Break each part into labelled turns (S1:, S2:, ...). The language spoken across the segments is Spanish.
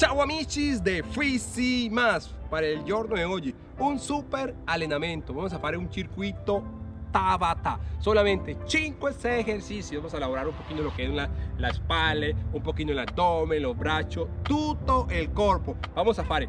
S1: Ciao amici de Fisi Más para el giorno de hoy. Un super allenamento. Vamos a hacer un circuito Tabata. Solamente 5 ejercicios. Vamos a elaborar un poquito lo que es la, la espalda, un poquito el abdomen, los brazos, todo el cuerpo. Vamos a hacer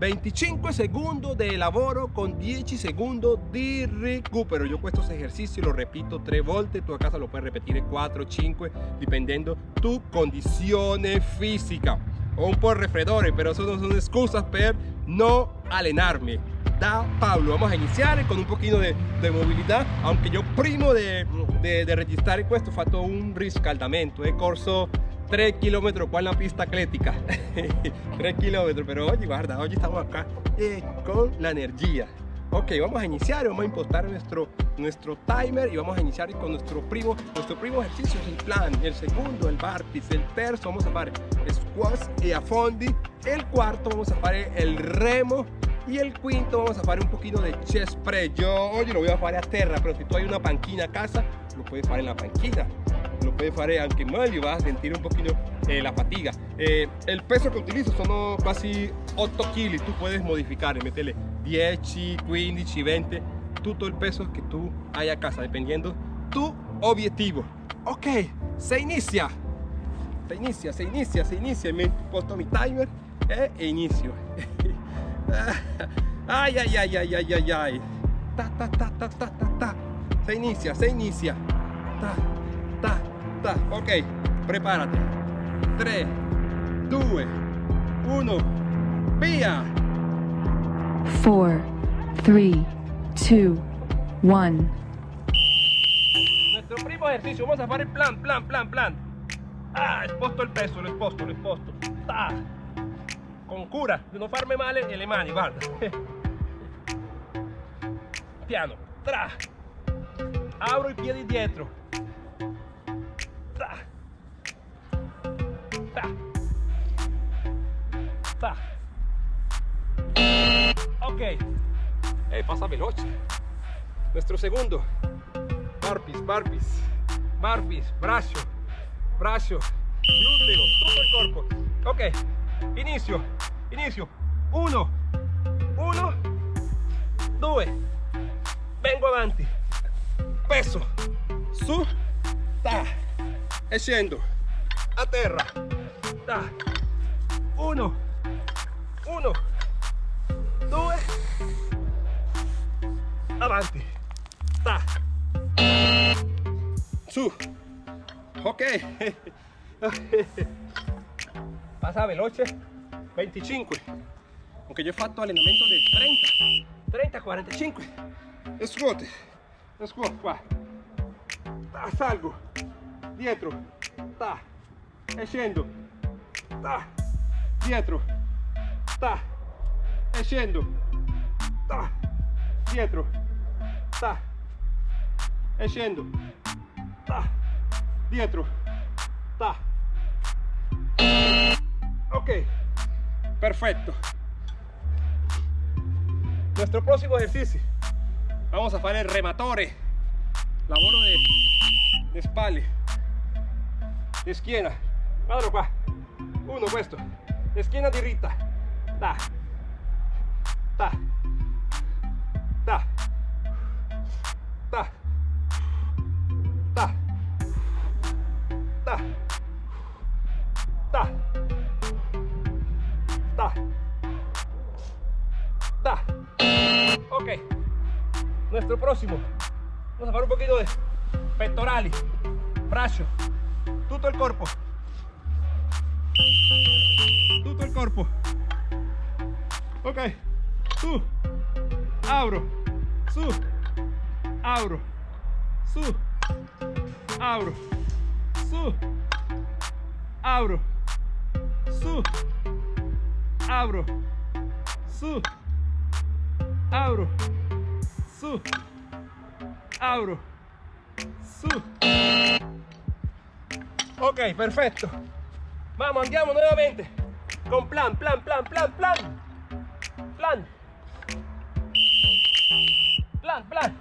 S1: 25 segundos de lavoro con 10 segundos de recupero. Yo estos ejercicios lo repito 3 volte, tu a casa lo puedes repetir 4, 5, dependiendo tu condición física. O un po' refredores, pero eso no son excusas para no alenarme. Da Pablo, vamos a iniciar con un poquito de, movilidad, aunque yo primo de, de, de registrare questo fatto un riscaldamento, he corso 3 kilómetros con la pista atlética 3 kilómetros pero oye guarda hoy estamos acá eh, con la energía ok vamos a iniciar vamos a impostar nuestro nuestro timer y vamos a iniciar con nuestro primo nuestro primo ejercicio es el plan el segundo el barpis el terzo vamos a hacer squats y a fondi el cuarto vamos a hacer el remo y el quinto vamos a hacer un poquito de chest press. Yo hoy lo voy a hacer a tierra pero si tú hay una panquina a casa lo puedes hacer en la panquina lo puedes hacer aunque mal y vas a sentir un poquito eh, la fatiga. Eh, el peso que utilizo son casi 8 kilos tú puedes modificar y meterle 10 15 20 todo el peso que tú hay a casa dependiendo tu objetivo. Ok se inicia se inicia se inicia se inicia me puesto mi timer eh, e inicio. Ay ay ay ay ay ay ay. Ta ta ta ta ta ta ta. Se inicia se inicia. Ta ta ok, prepárate. 3, 2, 1, via.
S2: 4, 3, 2, 1.
S1: Nuestro primo ejercicio, vamos a hacer el plan, plan, plan, plan. Ah, exposto el peso, lo exposto, lo exposto. Ta. Con cura, de no farme male le mani, guarda. Piano, tra. Abro i piedi dietro. Ok. Eh, pasa veloce. Nuestro segundo. Barpis, barpis. Barpis, brazo. Brazo. Glúteo. Todo el cuerpo. Ok. Inicio. Inicio. Uno. Uno. Due. Vengo avanti. Peso. Su. Ta. E scendo. A terra. Ta. Uno. Uno. Due. Avanti. Ta. Su. Ok. Pasa veloce. 25. Aunque yo he fatto allenamento de 30. 30, 45. Squat. Squat qua. Ta, salgo. Dietro. Ta. E scendo. Ta. Dietro. Ta e scendo ta, dietro ta, e scendo ta, dietro ta. ok. Perfecto. Nuestro próximo ejercicio. Vamos a hacer el rematore. Lavoro de, de espalda. De esquina guardalo qua uno questo esquina diritta da ta, ta, ta, ta, ta, ta, ta, ta. Ok, nuestro próximo. Vamos a hacer un poquito de pectorales, brazo, todo el cuerpo. Todo el cuerpo. Ok. Su, abro, su, abro, su, abro, su, abro, su, abro, su, abro, su, abro, su. Ok, perfecto. Vamos, andiamo nuevamente. Con plan, plan, plan, plan, plan. Plan. Plan, plan.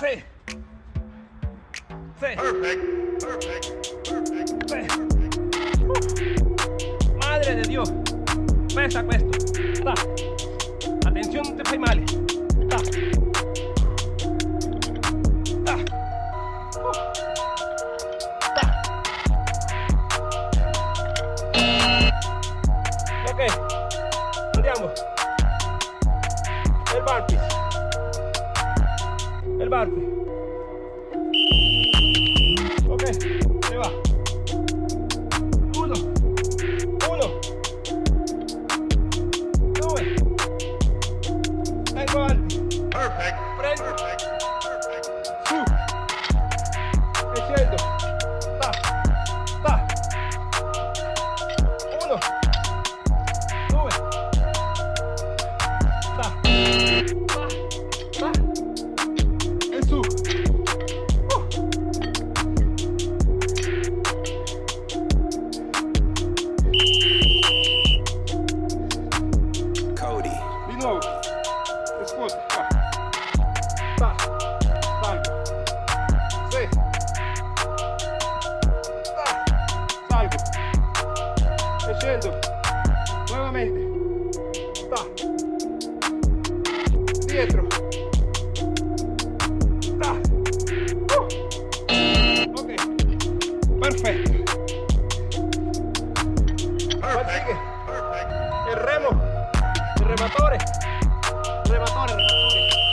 S1: Sí. Sí.
S3: Perfect. Perfect. Perfect.
S1: Sí. pesa questo. Ta. Attenzione, non ti fai male. Ta. Ta. Ta. Ta. E su. Uh.
S3: Cody.
S1: Di nuovo. Scusa. Qua. Ta. Salgo. Sì. Ta. Salgo. E scendo. Nuovamente. Dietro. Ta. Uh. Ok. Perfetto.
S3: Perfect.
S1: sigue.
S3: Perfect.
S1: El remo, el rematore, rematore, rematore,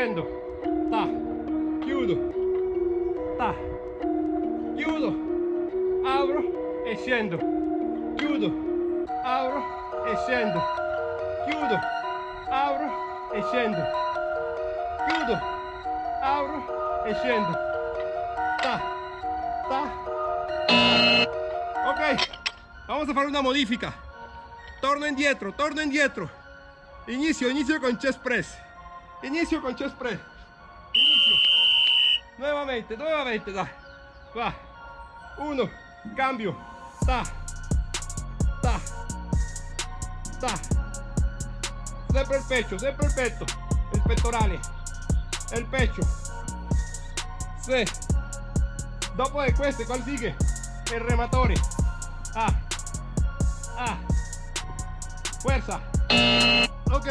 S1: scendo. Ta, chiudo. Ta, chiudo. Apro e scendo. Chiudo, apro e scendo. Chiudo, apro e scendo. Chiudo, apro e scendo. Ta, ta. Ok, vamos a fare una modifica. Torno indietro, torno indietro. Inizio, inizio con chest press. Inizio con chest press. Inizio. Nuevamente, nuevamente, dai. Va. Uno, cambio. Ta, ta, ta. Sempre il pecho, sempre il petto. Il pettorale. El pecho. Sì. Dopo de queste, ¿cuál sigue? El rematore. Ah. Ah. Fuerza. Ok.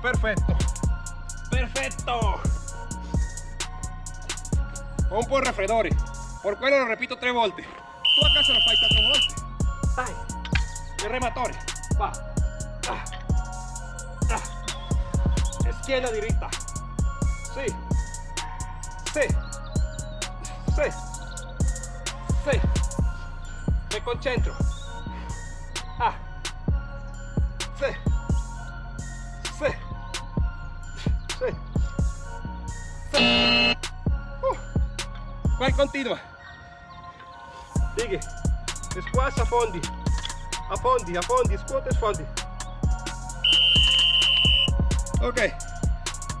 S1: Perfecto. Perfecto. Pon por refredores. Por cuero lo repito 3 voltios. ¿Tú acaso lo fai 4 voltios? Vai. Y rematores. Va. Ah. Ah. Izquierda directa. Sí. Sí. Sí. Sí. Me concentro. Ah. Sí. Sí. 6 7 uh. vai continua. Dighi e squash affondi affondi affondi scuote e sfondi. Ok.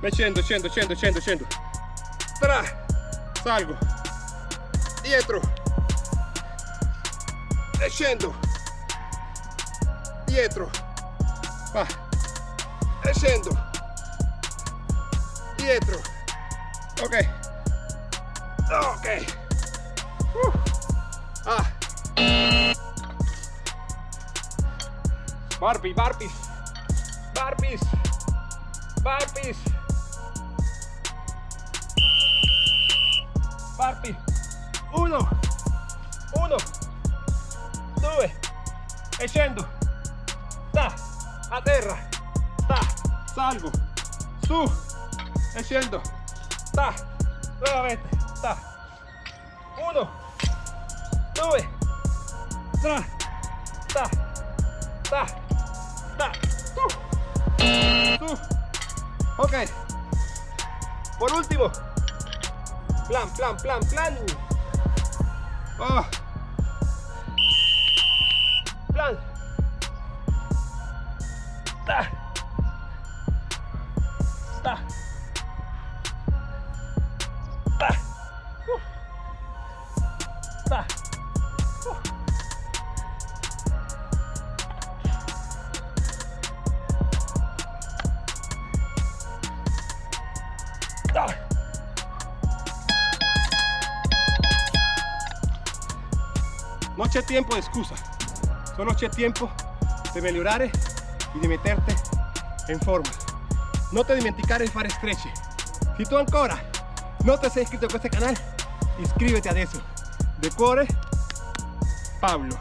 S1: Me scendo scendo scendo scendo scendo. Tra. Salgo. Dietro. E scendo. Dietro. Va e scendo. Dietro. Ok. Ok. Uh. Ah. Barbie, Barbies. Barbies. Barbies. Barbie. Uno. Uno. Due. E scendo. Ta. A terra. Ta. Salgo. Su. E scendo. Ta. Nuovamente. Ta. Uno. Due. Tra. Ta. Ta. Ta. Su. Su. Ok. Por último. Plan, plan, plan, plan. Oh. C'è tempo di scusa, solo c'è tempo di migliorare e di metterti in forma. Non ti dimenticare di fare stretch. Se tu ancora non ti sei iscritto a questo canale, iscriviti adesso. De cuore, Pablo.